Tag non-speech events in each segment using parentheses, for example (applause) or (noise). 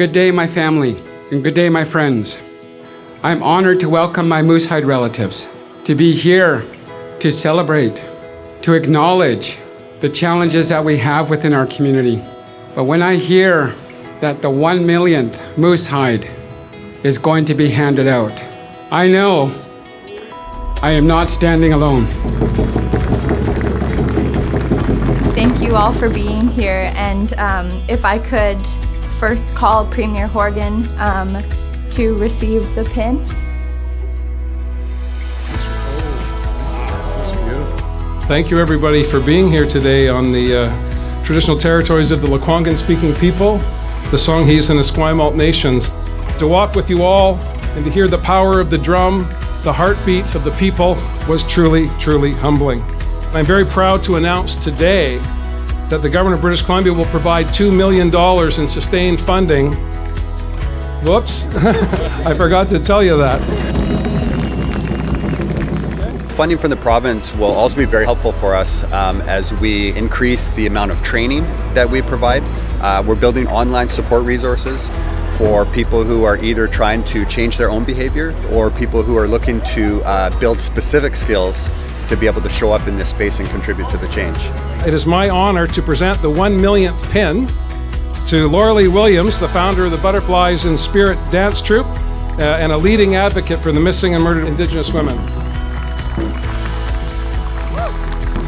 Good day, my family, and good day, my friends. I'm honored to welcome my Moosehide relatives, to be here to celebrate, to acknowledge the challenges that we have within our community. But when I hear that the one millionth Moosehide is going to be handed out, I know I am not standing alone. Thank you all for being here, and um, if I could first call Premier Horgan um, to receive the pin. Thank you everybody for being here today on the uh, traditional territories of the Lekwungen speaking people, the Songhees and Esquimalt nations. To walk with you all and to hear the power of the drum, the heartbeats of the people was truly, truly humbling. I'm very proud to announce today that the government of British Columbia will provide $2 million in sustained funding. Whoops, (laughs) I forgot to tell you that. Funding from the province will also be very helpful for us um, as we increase the amount of training that we provide. Uh, we're building online support resources for people who are either trying to change their own behavior or people who are looking to uh, build specific skills to be able to show up in this space and contribute to the change. It is my honor to present the one millionth pin to Lorelei Williams, the founder of the Butterflies in Spirit Dance Troupe uh, and a leading advocate for the missing and murdered Indigenous women.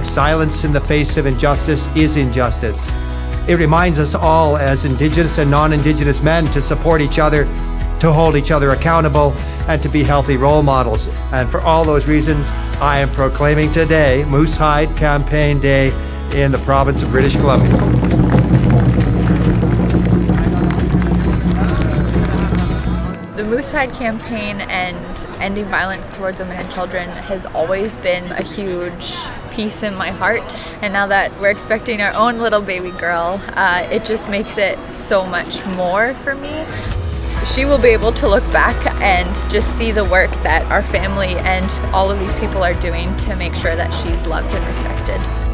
Silence in the face of injustice is injustice. It reminds us all as Indigenous and non-Indigenous men to support each other, to hold each other accountable, and to be healthy role models. And for all those reasons, I am proclaiming today Moosehide Campaign Day in the province of British Columbia. The Moosehide campaign and ending violence towards women and children has always been a huge piece in my heart and now that we're expecting our own little baby girl uh, it just makes it so much more for me she will be able to look back and just see the work that our family and all of these people are doing to make sure that she's loved and respected.